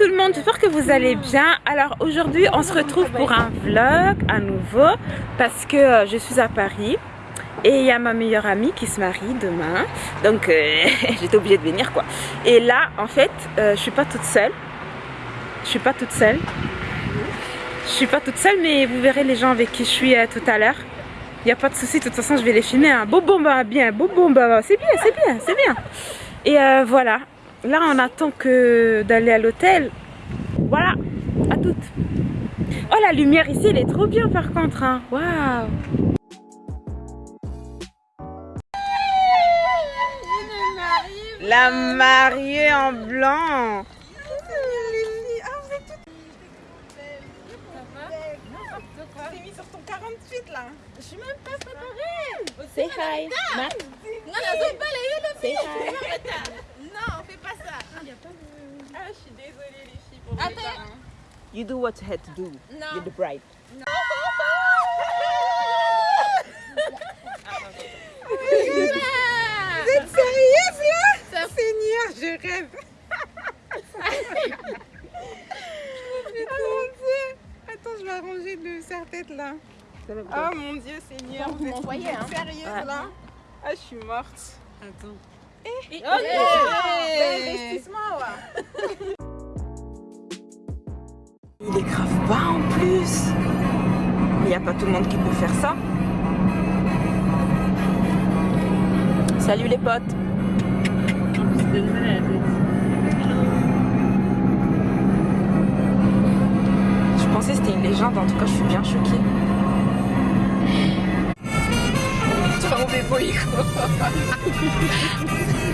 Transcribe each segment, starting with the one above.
tout le monde, j'espère que vous allez bien. Alors aujourd'hui on se retrouve pour un vlog à nouveau parce que euh, je suis à Paris et il y a ma meilleure amie qui se marie demain. Donc euh, j'étais obligée de venir quoi. Et là en fait euh, je suis pas toute seule. Je suis pas toute seule. Je suis pas toute seule mais vous verrez les gens avec qui je suis tout à l'heure. Il n'y a pas de souci, de toute façon je vais les filmer. Hein. Bobomba bien, Bobomba, c'est bien, c'est bien, c'est bien. Et voilà, là on attend que d'aller à l'hôtel. Voilà. À toutes. Oh la lumière ici elle est trop bien par contre hein. waouh. La mariée en blanc. Sur ton 48 là Je suis même pas préparée Say hi. Non, non, c'est Say hi non, fais pas ça. Ah, y a pas de... ah je suis désolée les filles pour Attends. You do what you had to do. Non. You're the bride. Non. Vous êtes sérieuse là? Seigneur, je rêve. oh mon dieu. Attends, je vais arranger le serre-tête là. Oh mon dieu, Seigneur, vous êtes hein. sérieuse là? Ah, je suis morte. Attends. Eh, Il est grave bas en plus. Il n'y a pas tout le monde qui peut faire ça. Salut les potes. Je pensais que c'était une légende, en tout cas je suis bien choquée.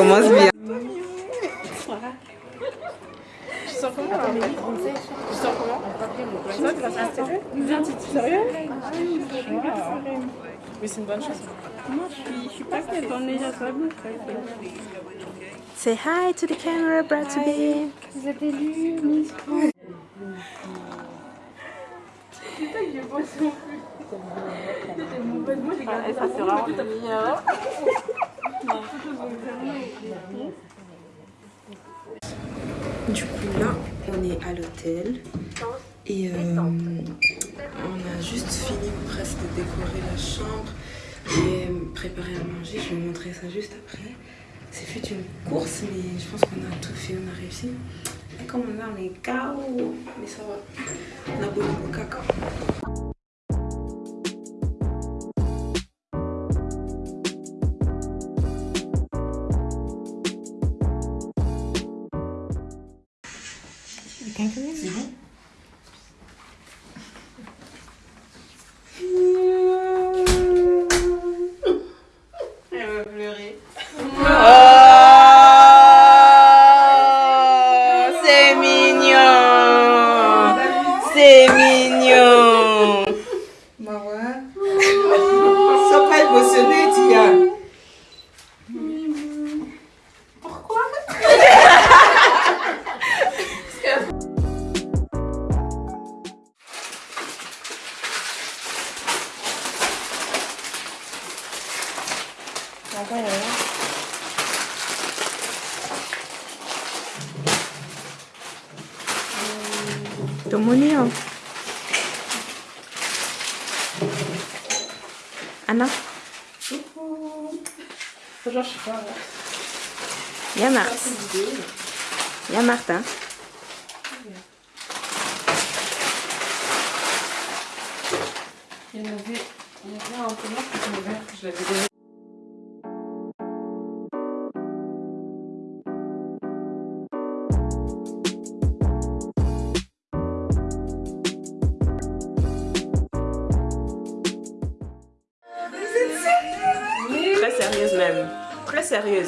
commence bien. Tu sens comment Tu sens comment Sérieux Mais c'est une bonne chose. Moi, je suis pas est déjà. Say hi to the camera, brought to be. Vous êtes élus, Miss C'est ça que j'ai pas Moi, j'ai gardé ça, c'est vraiment meilleur. Du coup, là, on est à l'hôtel. Et euh, on a juste fini presque de décorer la chambre et préparer à manger. Je vais vous montrer ça juste après. C'est une course, mais je pense qu'on a tout fait, on a réussi. Et comme on a, on est mais ça va. On a beaucoup de caca. save me. Anna? Coucou. Genre, je sais pas. Il y a Marthe. Il y a Martin. Il y en avait, il y avait un peu moins que je l'avais donné.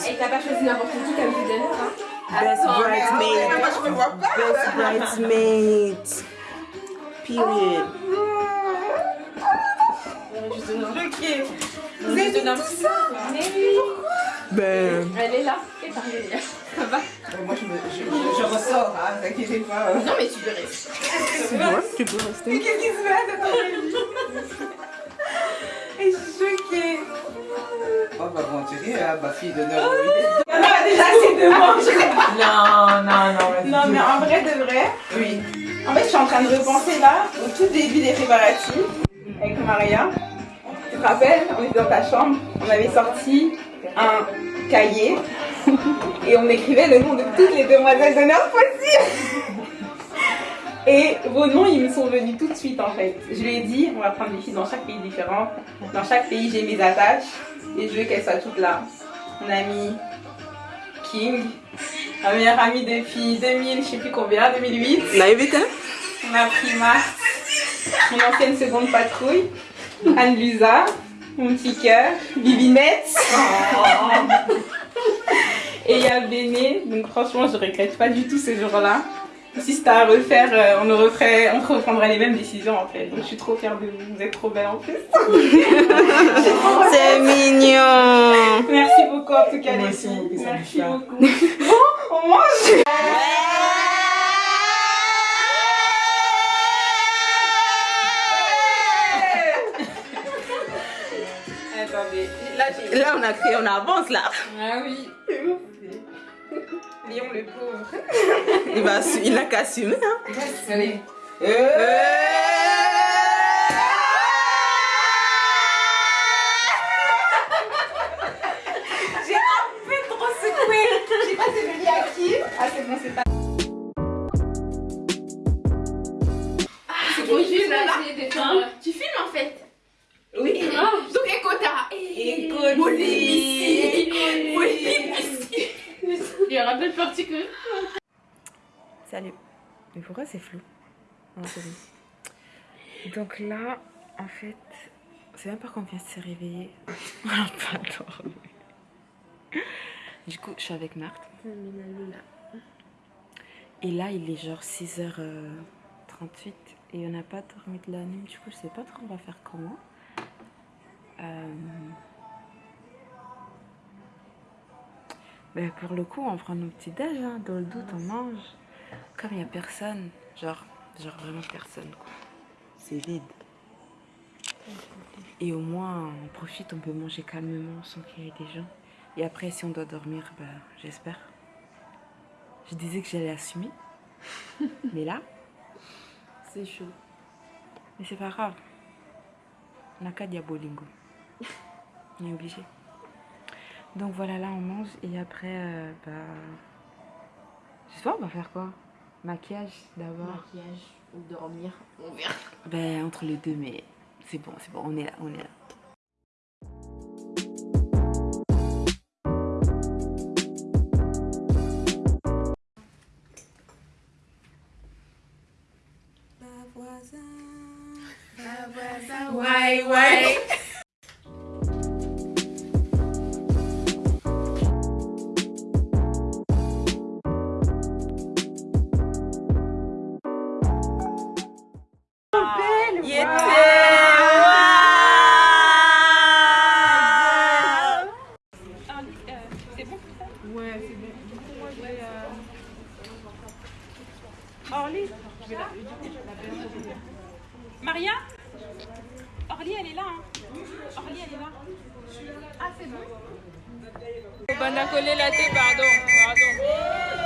Et t'as pas choisi n'importe qui comme designer, hein Best Attends, mais bridesmaid. moi, je me vois pas. Best bridesmaid. Period. Ok. Vous avez dit tout ça Mais oui Ben. Elle est là, et pareil, ça va? Euh, Moi, je, me, je, je, je ressors, hein, t'inquiétez pas. Non mais tu peux rester. Ouais, tu peux Mais rester. qu'est-ce qui se passe Attends, je suis choquée. On va mentir, hein, ma fille de 9 ans. Il y en a déjà assez de manger. Non, non, non. Non, mais en vrai de vrai, Oui. en fait, je suis en train de repenser là au tout début des préparatifs avec Maria. Tu te rappelles, on était dans ta chambre, on avait sorti un cahier et on écrivait le nom de toutes les demoiselles d'honneur possibles. Et vos noms, ils me sont venus tout de suite en fait. Je lui ai dit, on va prendre des filles dans chaque pays différent. Dans chaque pays, j'ai mes attaches et je veux qu'elles soient toutes là. On a mis King, ma meilleure amie depuis 2000, je sais plus combien, 2008. Naïvité On a pris mon ancienne seconde patrouille, Anne Lusa, mon petit cœur, Vivinette. Et il y a Béné, donc franchement je regrette pas du tout ce jour-là. Si c'était à refaire, euh, on, referait, on reprendrait les mêmes décisions en fait. Donc je suis trop fière de vous, vous êtes trop belle en plus. C'est mignon. Merci beaucoup en tout cas les Merci filles. Merci beaucoup. Bon, on mange Attendez, là j'ai... Là, on a créé, on avance là. Ah oui. Léon le pauvre. Il va, il a qu'à assumer. Hein. Allez. C'est flou bon. Donc là, en fait, c'est même pas qu'on vient de se réveiller. On n'a pas dormi. Du coup, je suis avec Marthe. Et là, il est genre 6h38 et on n'a pas dormi de la nuit. Du coup, je sais pas trop on va faire comment. Euh, ben, pour le coup, on prend nos petits déj. Hein. Dans le doute, on mange. Comme il n'y a personne, genre, genre vraiment personne, quoi. C'est vide. Et au moins, on profite, on peut manger calmement sans qu'il y ait des gens. Et après, si on doit dormir, bah, j'espère. Je disais que j'allais assumer. Mais là, C'est chaud. mais c'est pas grave. On n'a qu'à diabolingo. On est obligé. Donc voilà, là on mange et après, euh, bah. Je sais pas, on va faire quoi? Maquillage d'abord. Maquillage ou dormir, on verra. Ben, entre les deux, mais c'est bon, c'est bon, on est là, on est là. Maria Orly, elle est là. Hein. Orly, elle est là. Ah, c'est bon On a collé la thé, pardon. Pardon.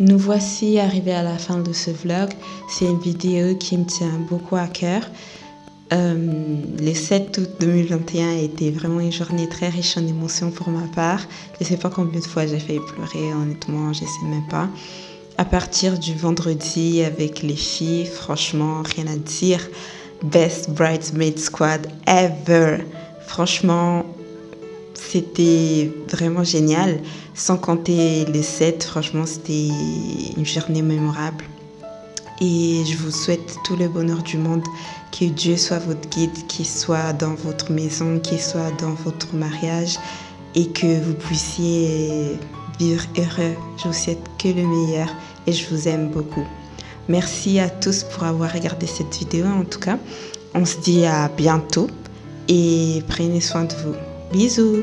Nous voici arrivés à la fin de ce vlog. C'est une vidéo qui me tient beaucoup à cœur. Euh, le 7 août 2021 a été vraiment une journée très riche en émotions pour ma part. Je ne sais pas combien de fois j'ai fait pleurer, honnêtement, je ne sais même pas. À partir du vendredi avec les filles, franchement, rien à dire. Best Bridesmaid Squad ever. Franchement, c'était vraiment génial. Sans compter les 7, franchement, c'était une journée mémorable. Et je vous souhaite tout le bonheur du monde. Que Dieu soit votre guide, qu'il soit dans votre maison, qu'il soit dans votre mariage et que vous puissiez vivre heureux. Je vous souhaite que le meilleur et je vous aime beaucoup. Merci à tous pour avoir regardé cette vidéo en tout cas. On se dit à bientôt et prenez soin de vous. Bisous